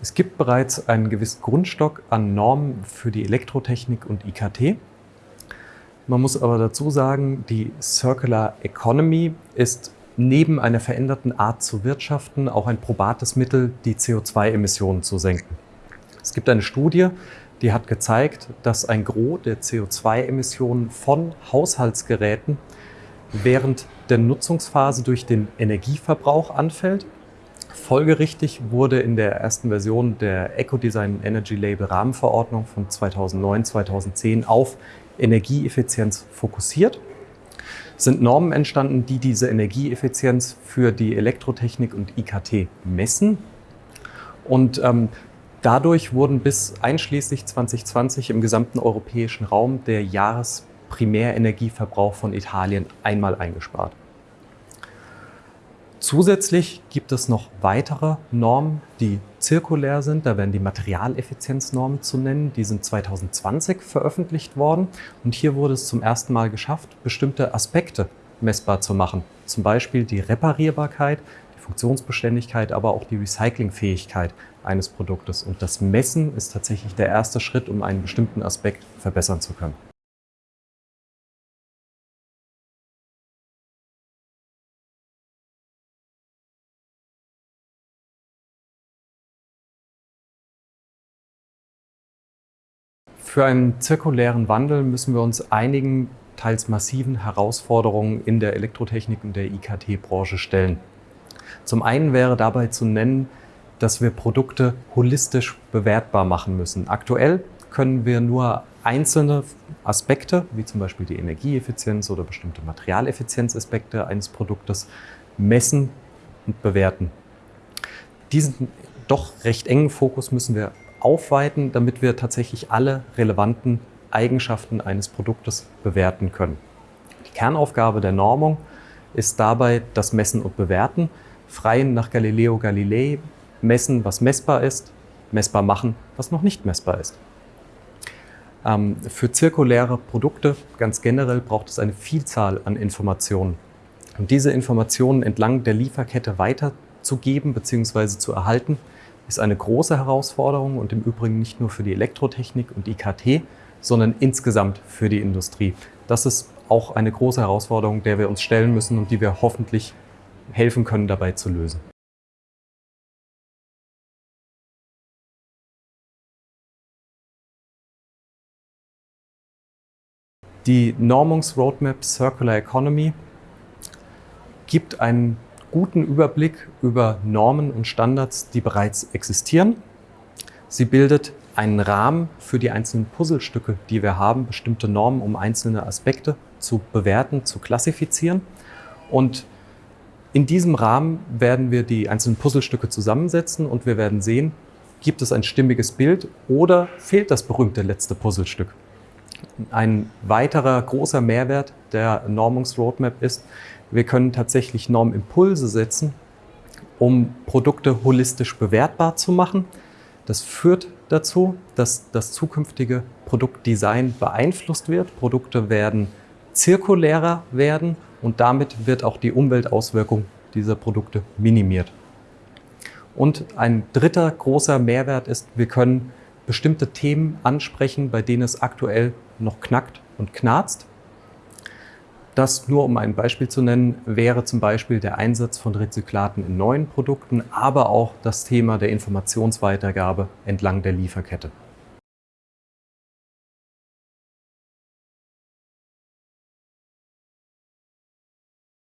Es gibt bereits einen gewissen Grundstock an Normen für die Elektrotechnik und IKT. Man muss aber dazu sagen, die Circular Economy ist neben einer veränderten Art zu wirtschaften auch ein probates Mittel, die CO2-Emissionen zu senken. Es gibt eine Studie, die hat gezeigt, dass ein Gros der CO2-Emissionen von Haushaltsgeräten während der Nutzungsphase durch den Energieverbrauch anfällt. Folgerichtig wurde in der ersten Version der Ecodesign Energy Label Rahmenverordnung von 2009-2010 auf Energieeffizienz fokussiert. Es sind Normen entstanden, die diese Energieeffizienz für die Elektrotechnik und IKT messen. Und ähm, dadurch wurden bis einschließlich 2020 im gesamten europäischen Raum der Jahresprimärenergieverbrauch von Italien einmal eingespart. Zusätzlich gibt es noch weitere Normen, die zirkulär sind. Da werden die Materialeffizienznormen zu nennen. Die sind 2020 veröffentlicht worden. Und hier wurde es zum ersten Mal geschafft, bestimmte Aspekte messbar zu machen. Zum Beispiel die Reparierbarkeit, die Funktionsbeständigkeit, aber auch die Recyclingfähigkeit eines Produktes. Und das Messen ist tatsächlich der erste Schritt, um einen bestimmten Aspekt verbessern zu können. Für einen zirkulären Wandel müssen wir uns einigen teils massiven Herausforderungen in der Elektrotechnik und der IKT-Branche stellen. Zum einen wäre dabei zu nennen, dass wir Produkte holistisch bewertbar machen müssen. Aktuell können wir nur einzelne Aspekte, wie zum Beispiel die Energieeffizienz oder bestimmte Materialeffizienzaspekte eines Produktes, messen und bewerten. Diesen doch recht engen Fokus müssen wir aufweiten, damit wir tatsächlich alle relevanten Eigenschaften eines Produktes bewerten können. Die Kernaufgabe der Normung ist dabei das Messen und Bewerten, frei nach Galileo Galilei messen, was messbar ist, messbar machen, was noch nicht messbar ist. Ähm, für zirkuläre Produkte ganz generell braucht es eine Vielzahl an Informationen. Und diese Informationen entlang der Lieferkette weiterzugeben bzw. zu erhalten, ist eine große Herausforderung und im Übrigen nicht nur für die Elektrotechnik und IKT, sondern insgesamt für die Industrie. Das ist auch eine große Herausforderung, der wir uns stellen müssen und die wir hoffentlich helfen können, dabei zu lösen. Die Normungsroadmap Circular Economy gibt einen guten Überblick über Normen und Standards, die bereits existieren. Sie bildet einen Rahmen für die einzelnen Puzzlestücke, die wir haben, bestimmte Normen, um einzelne Aspekte zu bewerten, zu klassifizieren. Und in diesem Rahmen werden wir die einzelnen Puzzlestücke zusammensetzen und wir werden sehen, gibt es ein stimmiges Bild oder fehlt das berühmte letzte Puzzlestück. Ein weiterer großer Mehrwert der Normungsroadmap ist, wir können tatsächlich Normimpulse setzen, um Produkte holistisch bewertbar zu machen. Das führt dazu, dass das zukünftige Produktdesign beeinflusst wird. Produkte werden zirkulärer werden und damit wird auch die Umweltauswirkung dieser Produkte minimiert. Und ein dritter großer Mehrwert ist, wir können bestimmte Themen ansprechen, bei denen es aktuell noch knackt und knarzt. Das nur um ein Beispiel zu nennen, wäre zum Beispiel der Einsatz von Rezyklaten in neuen Produkten, aber auch das Thema der Informationsweitergabe entlang der Lieferkette.